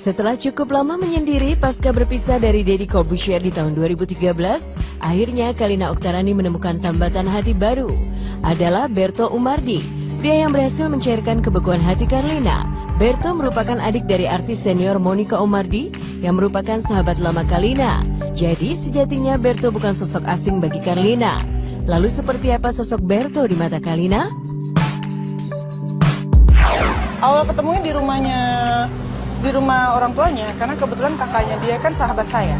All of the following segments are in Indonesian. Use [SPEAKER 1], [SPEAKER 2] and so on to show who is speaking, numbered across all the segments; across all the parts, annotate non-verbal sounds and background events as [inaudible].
[SPEAKER 1] Setelah cukup lama menyendiri pasca berpisah dari Deddy Corbuzier di tahun 2013, akhirnya Kalina Oktarani menemukan tambatan hati baru. Adalah Berto Umardi, pria yang berhasil mencairkan kebekuan hati Karlina. Berto merupakan adik dari artis senior Monica Umardi yang merupakan sahabat lama Kalina. Jadi sejatinya Berto bukan sosok asing bagi Karlina. Lalu seperti apa sosok Berto di mata Kalina?
[SPEAKER 2] awal ketemunya di rumahnya di rumah orang tuanya karena kebetulan kakaknya dia kan sahabat saya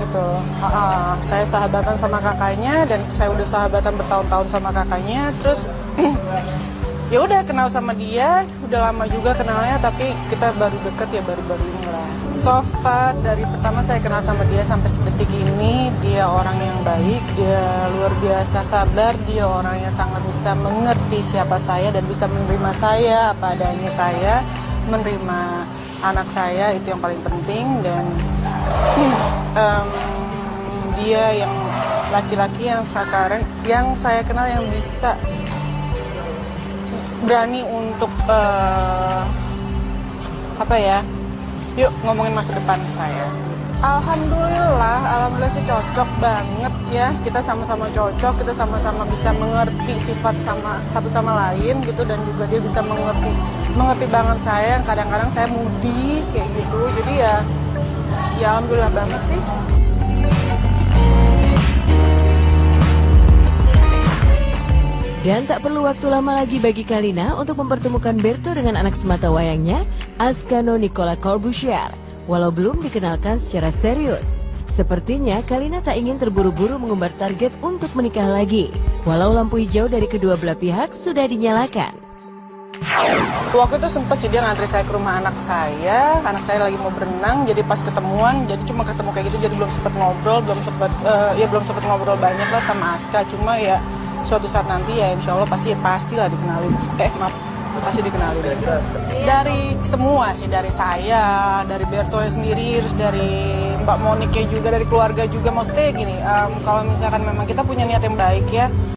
[SPEAKER 2] gitu. Uh, uh, saya sahabatan sama kakaknya dan saya udah sahabatan bertahun-tahun sama kakaknya terus [clears throat] ya udah kenal sama dia udah lama juga kenalnya tapi kita baru deket ya baru-baru ini lah so far dari pertama saya kenal sama dia sampai sedetik ini dia orang yang baik dia luar biasa sabar dia orang yang sangat bisa mengerti siapa saya dan bisa menerima saya apa adanya saya menerima anak saya itu yang paling penting dan um, dia yang laki-laki yang sekarang yang saya kenal yang bisa berani untuk uh, apa ya yuk ngomongin masa depan saya Alhamdulillah, alhamdulillah sih cocok banget ya. Kita sama-sama cocok, kita sama-sama bisa mengerti sifat sama satu sama lain gitu dan juga dia bisa mengerti mengerti banget saya. Kadang-kadang saya mudi kayak gitu. Jadi ya ya alhamdulillah banget sih.
[SPEAKER 1] Dan tak perlu waktu lama lagi bagi Kalina untuk mempertemukan Berto dengan anak semata wayangnya, Ascano Nicola Corbusier, walau belum dikenalkan secara serius. Sepertinya Kalina tak ingin terburu-buru mengumbar target untuk menikah lagi, walau lampu hijau dari kedua belah pihak sudah dinyalakan.
[SPEAKER 2] Waktu itu sempat sih dia ngantri saya ke rumah anak saya, anak saya lagi mau berenang, jadi pas ketemuan, jadi cuma ketemu kayak gitu, jadi belum sempat ngobrol, belum sempat, uh, ya belum sempat ngobrol banyak lah sama Aska, cuma ya suatu saat nanti ya insya Allah pasti pastilah dikenalin eh maaf pasti dikenalin. Dari semua sih dari saya dari Berto sendiri terus dari Mbak Monike juga dari keluarga juga. Maksudnya gini um, kalau misalkan memang kita punya niat yang baik ya